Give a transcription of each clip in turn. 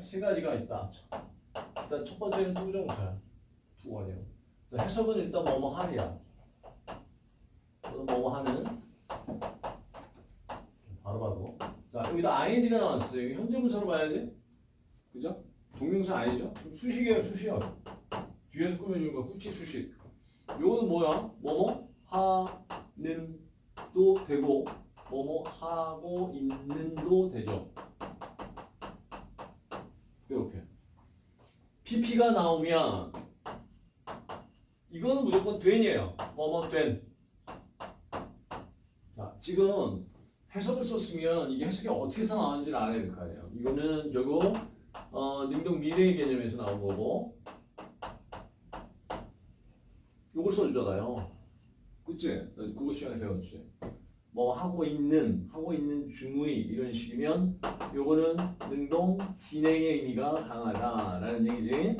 세 가지가 있다. 일단 첫 번째는 투부정사야. 투원이요. 자, 해석은 일단 뭐뭐 하리야. 또는 뭐뭐 하는. 바로 봐도. 자, 여기다 ing가 나왔어요. 여기 현재 분사로 봐야지. 그죠? 동명사 아니죠? 수식이에요, 수식. 뒤에서 꾸며주는 거 후치 수식. 요거는 뭐야? 뭐뭐 하는 도 되고 뭐뭐 하고 있는 도 되죠. 이렇게. PP가 나오면 이거는 무조건 된이에요. 뭐뭐 된. 자, 지금 해석을 썼으면 이게 해석이 어떻게 나왔는지를 알아야 될 거 아니에요. 이거는 저거 어, 능동 미래의 개념에서 나온 거고 요걸 써주잖아요. 그치? 그거 시간에 배웠지. 뭐 하고 있는, 하고 있는 중의 이런 식이면 요거는 능동 진행의 의미가 강하다라는 얘기지.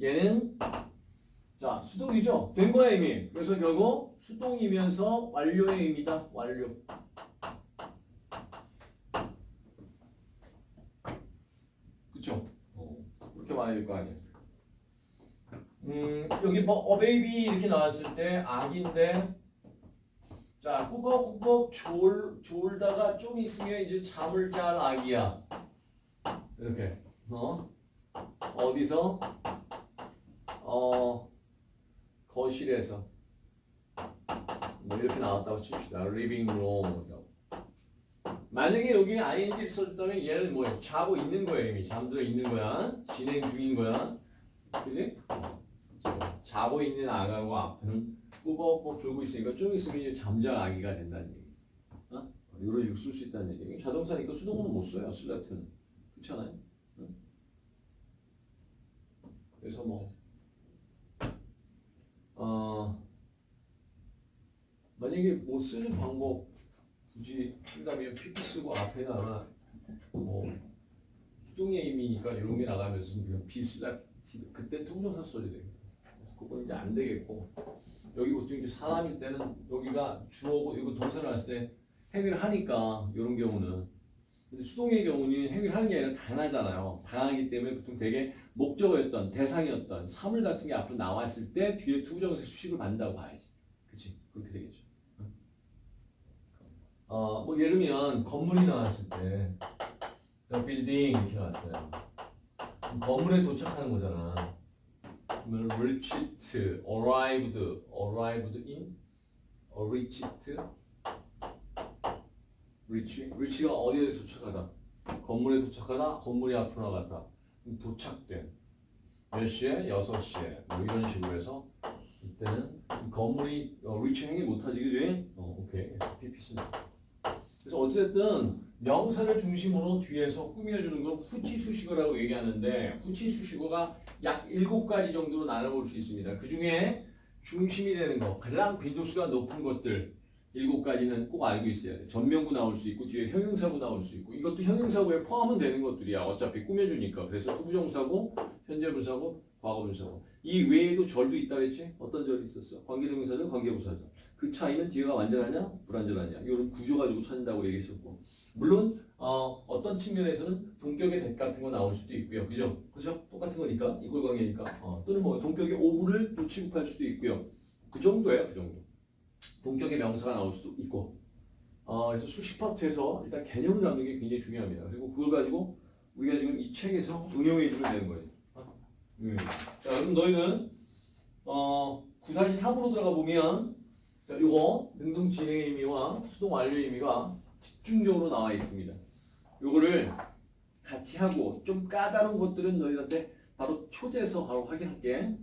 얘는 자 수동이죠. 된 거의 의미. 그래서 결국 수동이면서 완료의 의미다. 완료. 그쵸? 어, 그렇게 말해야 될 거 아니에요. 음, 여기 뭐 a baby 이렇게 나왔을 때 아긴데 자 꾸벅꾸벅 졸, 졸다가 좀 있으면 이제 잠을 잘 아기야. 이렇게. 어? 어디서? 어 거실에서. 뭐 이렇게 나왔다고 칩시다. living room 만약에 여기 ing를 써줬다면 얘는 뭐예요? 자고 있는 거예요 이미. 잠들어 있는 거야. 진행 중인 거야. 그지? 자고 있는 아가고 앞에는 꾸벅꾸벅 졸고 있으니까 좀 있으면 이제 잠잘 아기가 된다는 얘기지. 어? 이런 식으로 쓸 수 있다는 얘기. 자동사니까 수동어는 못 써요. 슬래트는. 그렇지 않아요? 응? 그래서 뭐 어, 만약에 뭐 쓰는 방법 굳이 한다면 PP 쓰고 앞에다가 뭐 수동의 의미니까 이런 게 나가면서 그냥 비슬래트 그때 통정사 써야 돼요. 그건 이제 안 되겠고 여기 보통 이제 사람일 때는 여기가 주어고 이거 동사를 했을 때 행위를 하니까 이런 경우는 근데 수동의 경우는 행위를 하는 게 아니라 당하잖아요. 당하기 때문에 보통 되게 목적어였던 대상이었던 사물 같은 게 앞으로 나왔을 때 뒤에 투부정사 수식을 받는다고 봐야지. 그치? 그렇게 되겠죠. 어, 뭐 예를 들면 건물이 나왔을 때 the building 이렇게 나왔어요. 건물에 도착하는 거잖아. Reached, arrived, arrived in, reached, reach, reach가 어디에 도착하다? 건물에 도착하다, 건물이 앞으로 나갔다. 도착된. 몇 시에? 6시에. 뭐 이런 식으로 해서 이때는 이 건물이 어, reach 행위 못하지, 그지? 어, 오케이. PP 쓴다. 그래서 어쨌든 명사를 중심으로 뒤에서 꾸며주는 건 후치 수식어라고 얘기하는데 후치 수식어가 약 7가지 정도로 나눠볼 수 있습니다. 그 중에 중심이 되는 거, 가장 빈도수가 높은 것들 7가지는 꼭 알고 있어야 돼. 전명구 나올 수 있고 뒤에 형용사구 나올 수 있고 이것도 형용사구에 포함은 되는 것들이야. 어차피 꾸며주니까. 그래서 투부정사고, 현재분사고, 과거분사고. 이 외에도 절도 있다 그랬지? 어떤 절이 있었어? 관계대명사절, 관계부사절. 그 차이는 뒤가 완전하냐, 불완전하냐. 이거는 구조 가지고 찾는다고 얘기했었고. 물론 어, 어떤 측면에서는 동격의 대 같은 거 나올 수도 있고요. 그죠? 그죠? 똑같은 거니까. 이걸 관계니까. 어, 또는 뭐 동격의 오브를 또 취급할 수도 있고요. 그 정도예요. 그 정도. 동격의 명사가 나올 수도 있고. 어, 그래서 수식 파트에서 일단 개념을 잡는 게 굉장히 중요합니다. 그리고 그걸 가지고 우리가 지금 이 책에서 응용해 주면 되는 거예요. 음. 자, 그럼 너희는 어, 943으로 들어가 보면 자, 요거 능동 진행의 의미와 수동 완료의 의미가 집중적으로 나와 있습니다. 요거를 같이 하고 좀 까다로운 것들은 너희한테 바로 초제에서 바로 확인할게.